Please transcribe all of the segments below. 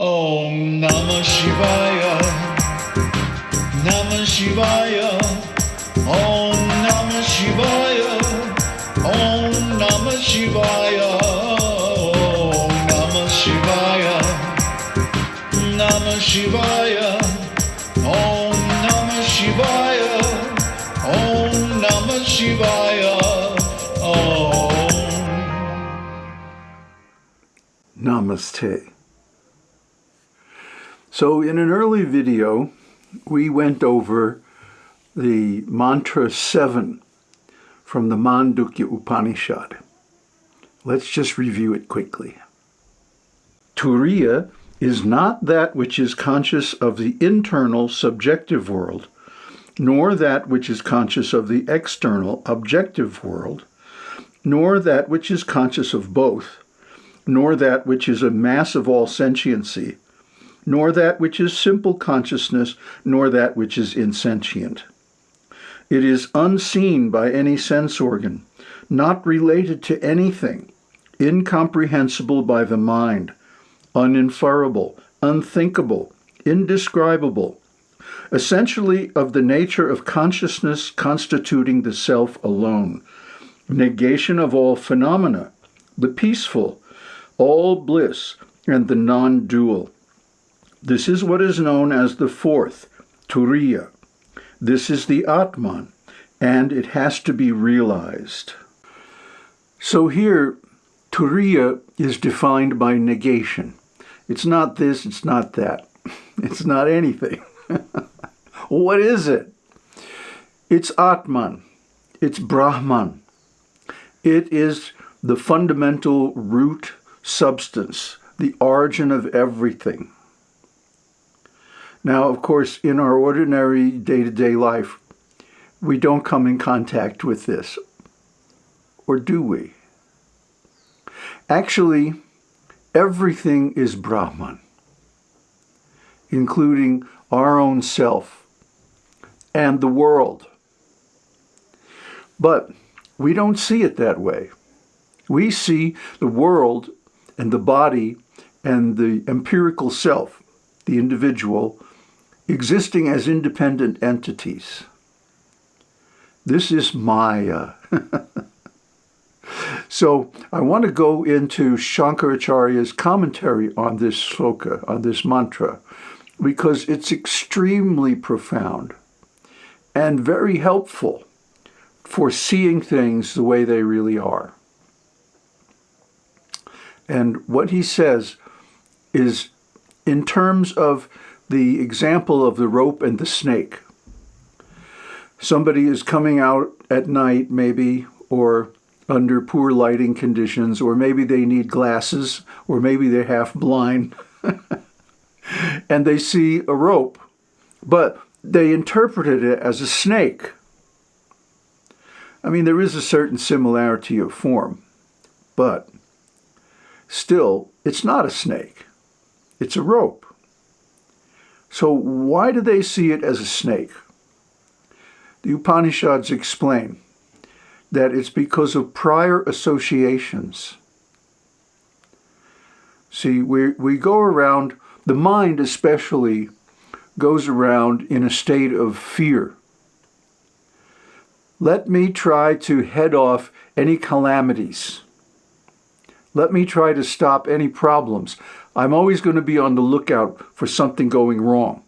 Om Namah Shivaya. Namah Shivaya. Om Namah Shivaya. Om Namah Shivaya. Om Namah Shivaya. Namah Shivaya. Om Namah Shivaya. Om Namah Shivaya. Om. Namaste. So in an early video, we went over the mantra 7 from the Mandukya Upanishad. Let's just review it quickly. Turiya is not that which is conscious of the internal subjective world, nor that which is conscious of the external objective world, nor that which is conscious of both, nor that which is a mass of all sentiency, nor that which is simple consciousness, nor that which is insentient. It is unseen by any sense organ, not related to anything, incomprehensible by the mind, uninferable, unthinkable, indescribable, essentially of the nature of consciousness constituting the self alone, negation of all phenomena, the peaceful, all bliss, and the non-dual. This is what is known as the fourth, Turiya. This is the Atman, and it has to be realized. So here, Turiya is defined by negation. It's not this, it's not that. It's not anything. what is it? It's Atman. It's Brahman. It is the fundamental root substance, the origin of everything. Now, of course, in our ordinary day-to-day life, we don't come in contact with this. Or do we? Actually, everything is Brahman, including our own self and the world. But we don't see it that way. We see the world and the body and the empirical self, the individual, existing as independent entities. This is Maya. so I want to go into Shankaracharya's commentary on this sloka, on this mantra, because it's extremely profound and very helpful for seeing things the way they really are. And what he says is in terms of the example of the rope and the snake. Somebody is coming out at night, maybe, or under poor lighting conditions, or maybe they need glasses, or maybe they're half blind, and they see a rope, but they interpreted it as a snake. I mean, there is a certain similarity of form, but still, it's not a snake. It's a rope. So why do they see it as a snake? The Upanishads explain that it's because of prior associations. See, we, we go around, the mind especially goes around in a state of fear. Let me try to head off any calamities. Let me try to stop any problems. I'm always going to be on the lookout for something going wrong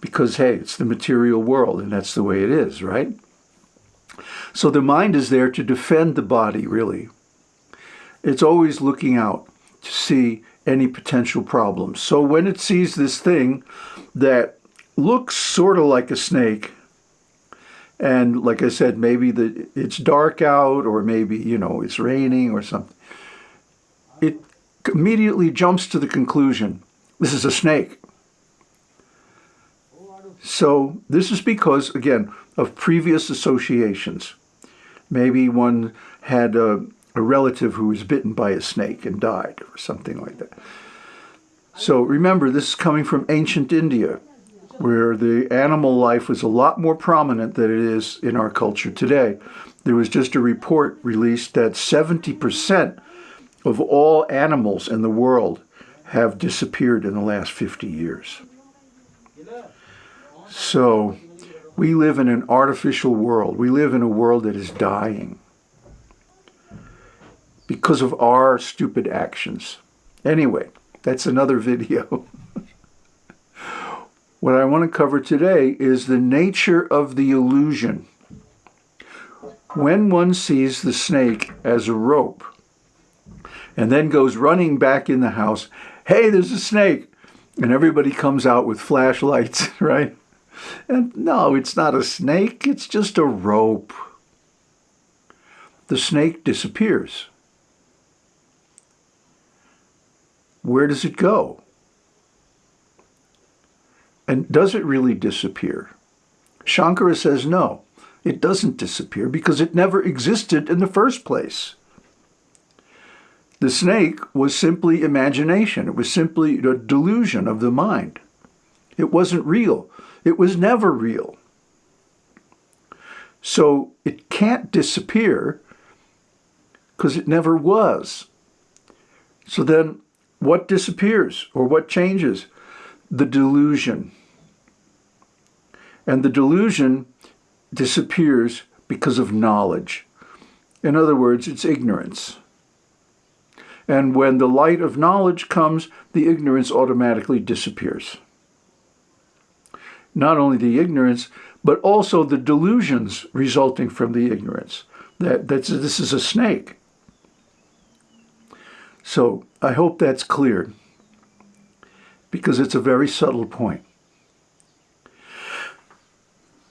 because, hey, it's the material world and that's the way it is, right? So the mind is there to defend the body, really. It's always looking out to see any potential problems. So when it sees this thing that looks sort of like a snake, and like I said, maybe the, it's dark out or maybe, you know, it's raining or something, immediately jumps to the conclusion, this is a snake. So this is because, again, of previous associations. Maybe one had a, a, relative who was bitten by a snake and died or something like that. So remember, this is coming from ancient India, where the animal life was a lot more prominent than it is in our culture today. There was just a report released that 70% of all animals in the world have disappeared in the last 50 years. So we live in an artificial world. We live in a world that is dying because of our stupid actions. Anyway, that's another video. what I want to cover today is the nature of the illusion. When one sees the snake as a rope and then goes running back in the house, hey, there's a snake, and everybody comes out with flashlights, right? And no, it's not a snake, it's just a rope. The snake disappears. where does it go? And does it really disappear? Shankara says no, it doesn't disappear because it never existed in the first place. The snake was simply imagination. It was simply a delusion of the mind. It wasn't real. It was never real. So it can't disappear because it never was. So then what disappears or what changes? The delusion. And the delusion disappears because of knowledge. In other words, it's ignorance. And when the light of knowledge comes, the ignorance automatically disappears. Not only the ignorance, but also the delusions resulting from the ignorance. That, that's, this is a snake. So I hope that's clear because it's a very subtle point.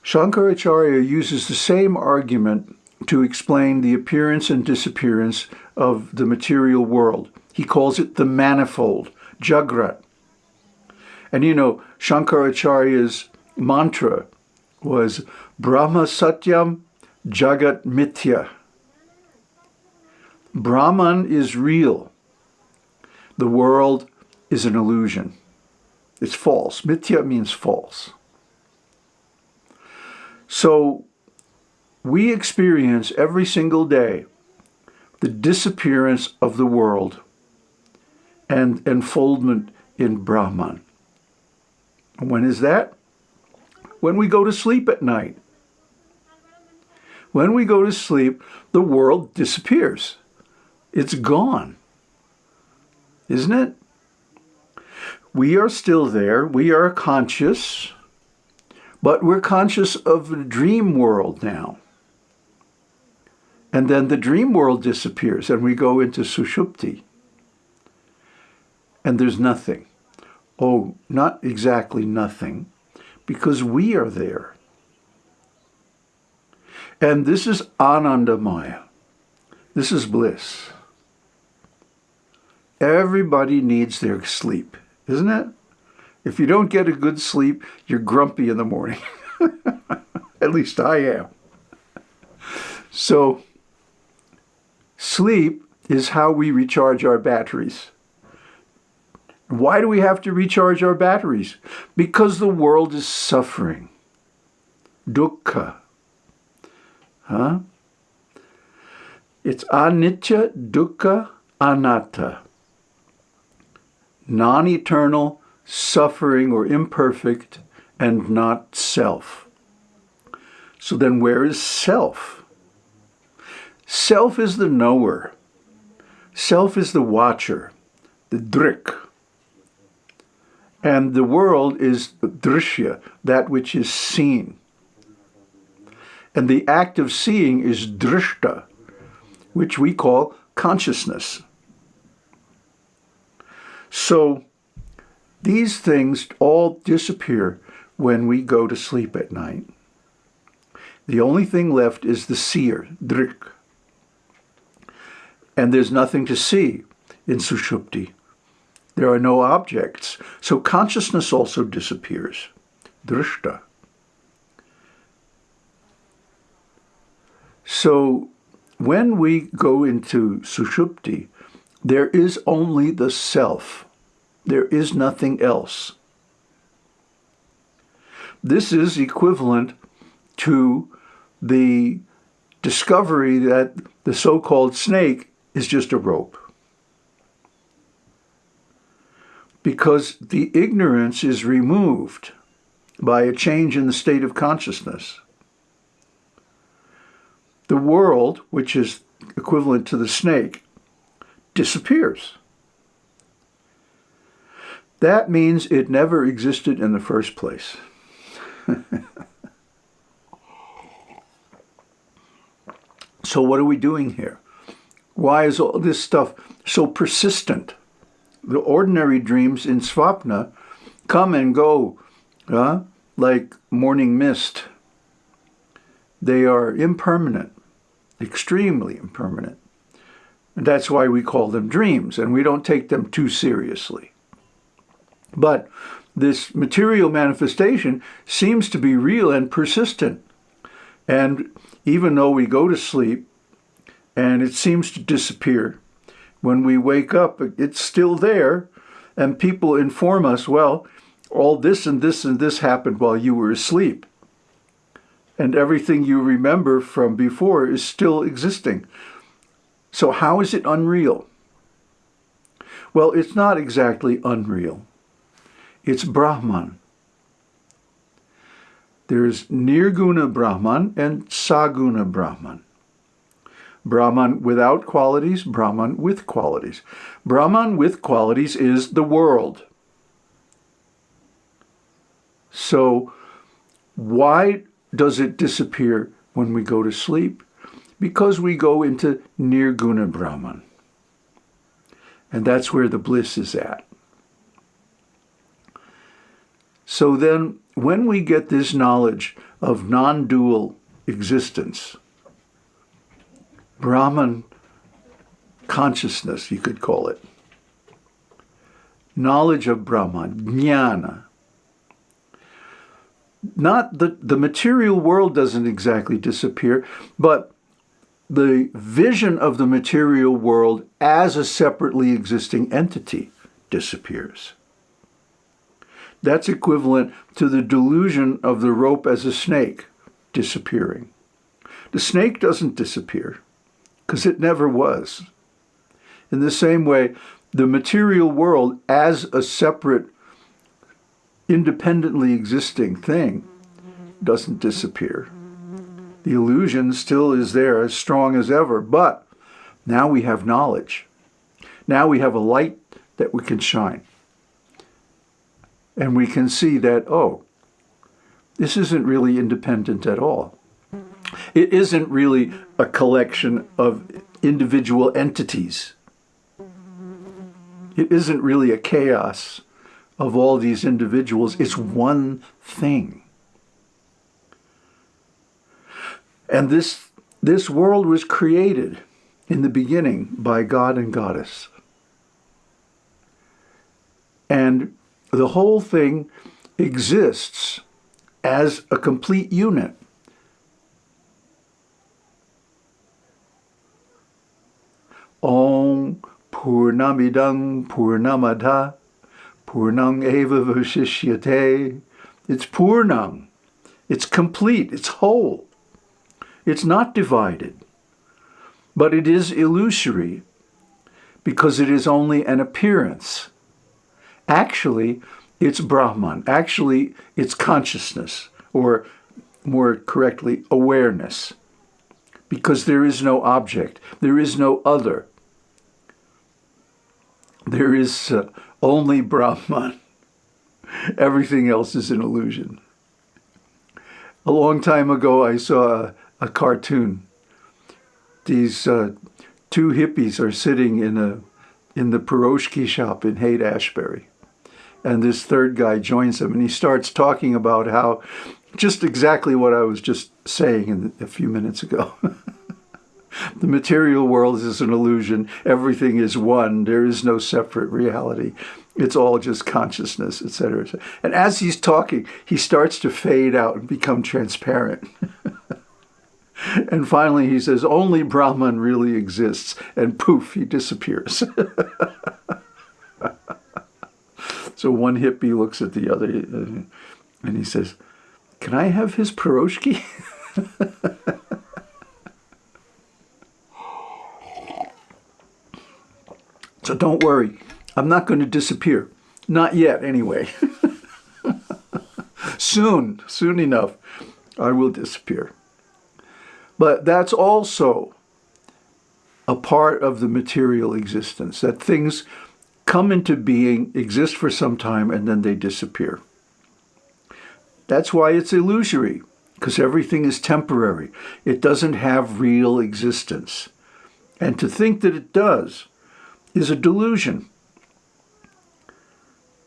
Shankaracharya uses the same argument to explain the appearance and disappearance of the material world. He calls it the manifold, Jagrat. And you know, Shankaracharya's mantra was Brahma Satyam Jagat Mithya. Brahman is real the world is an illusion. It's false. Mithya means false. So we experience every single day the disappearance of the world and enfoldment in Brahman. When is that? When we go to sleep at night. When we go to sleep, the world disappears. It's gone isn't it? We are still there. We are conscious, but we're conscious of the dream world now. And then the dream world disappears and we go into Sushupti. And there's nothing. Oh, not exactly nothing, because we are there. And this is Anandamaya. This is bliss. Everybody needs their sleep, isn't it? If you don't get a good sleep, you're grumpy in the morning. At least I am. So, sleep is how we recharge our batteries. Why do we have to recharge our batteries? Because the world is suffering. Dukkha. Huh? It's anitya, dukkha, anatta non-eternal, suffering, or imperfect, and not self. So then where is self? Self is the knower. Self is the watcher, the drik. And the world is drishya, that which is seen. And the act of seeing is drishta, which we call consciousness. So these things all disappear when we go to sleep at night. The only thing left is the seer, drik. And there's nothing to see in Sushupti. There are no objects. So consciousness also disappears, drishta. So when we go into Sushupti, there is only the self. There is nothing else. This is equivalent to the discovery that the so-called snake is just a rope. because the ignorance is removed by a change in the state of consciousness. The world, which is equivalent to the snake, disappears. That means it never existed in the first place. so what are we doing here? Why is all this stuff so persistent? The ordinary dreams in Svapna come and go uh, like morning mist. They are impermanent, extremely impermanent. And that's why we call them dreams, and we don't take them too seriously. But this material manifestation seems to be real and persistent. And even though we go to sleep and it seems to disappear, when we wake up, it's still there. And people inform us, well, all this and this and this happened while you were asleep. And everything you remember from before is still existing. So how is it unreal? Well, it's not exactly unreal. It's Brahman. There's Nirguna Brahman and Saguna Brahman. Brahman without qualities, Brahman with qualities. Brahman with qualities is the world. So why does it disappear when we go to sleep? Because we go into Nirguna Brahman. And that's where the bliss is at. So then, when we get this knowledge of non-dual existence, Brahman consciousness, you could call it, knowledge of Brahman, jnana, not the, the material world doesn't exactly disappear, but the vision of the material world as a separately existing entity disappears. That's equivalent to the delusion of the rope as a snake disappearing. The snake doesn't disappear because it never was. In the same way, the material world as a separate, independently existing thing doesn't disappear. The illusion still is there as strong as ever, but now we have knowledge. Now we have a light that we can shine. And we can see that, oh, this isn't really independent at all. It isn't really a collection of individual entities. It isn't really a chaos of all these individuals. It's one thing. And this, this world was created in the beginning by God and Goddess. And the whole thing exists as a complete unit. Om Purnamidang Purnamada Purnang Eva Vashishyate. It's Purnang. It's complete. It's whole. It's not divided. But it is illusory because it is only an appearance. Actually, it's Brahman. Actually, it's consciousness, or more correctly, awareness. Because there is no object. There is no other. There is uh, only Brahman. Everything else is an illusion. A long time ago, I saw a, a cartoon. These uh, two hippies are sitting in a in the Piroshki shop in Haight-Ashbury and this third guy joins them, and he starts talking about how just exactly what I was just saying in, a few minutes ago. the material world is an illusion. Everything is one. There is no separate reality. It's all just consciousness, etc. And as he's talking, he starts to fade out and become transparent. and finally he says, only Brahman really exists. And poof, he disappears. So one hippie looks at the other uh, and he says, can I have his piroshki? so don't worry. I'm not going to disappear. Not yet, anyway. soon, soon enough, I will disappear. But that's also a part of the material existence, that things come into being, exist for some time, and then they disappear. That's why it's illusory, because everything is temporary. It doesn't have real existence. And to think that it does is a delusion.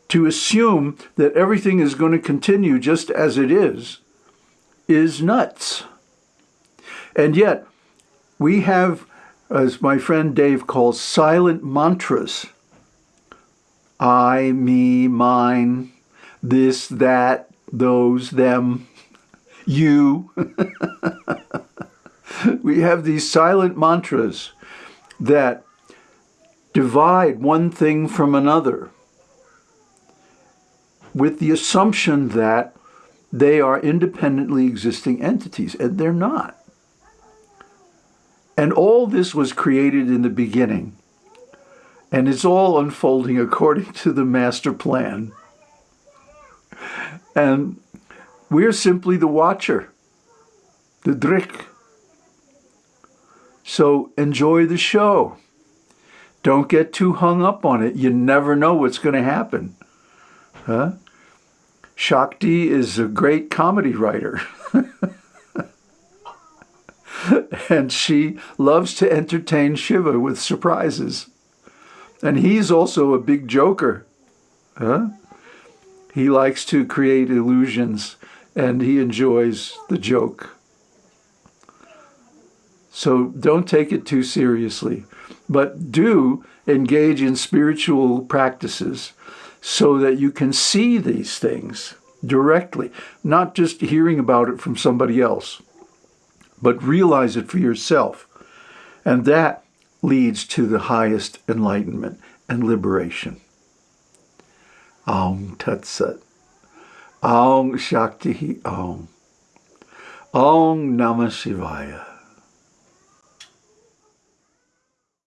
To assume that everything is going to continue just as it is is nuts. And yet, we have, as my friend Dave calls, silent mantras. I, me, mine, this, that, those, them, you. we have these silent mantras that divide one thing from another with the assumption that they are independently existing entities, and they're not. And all this was created in the beginning, and it's all unfolding according to the master plan. And we're simply the watcher, the drik. So enjoy the show. Don't get too hung up on it. You never know what's going to happen. Huh? Shakti is a great comedy writer. and she loves to entertain Shiva with surprises. And he's also a big joker. Huh? He likes to create illusions and he enjoys the joke. So don't take it too seriously, but do engage in spiritual practices so that you can see these things directly, not just hearing about it from somebody else, but realize it for yourself. And that leads to the highest enlightenment and liberation. Aum Tat Sat. Aum Shakti Aum. Aum Namah Shivaya.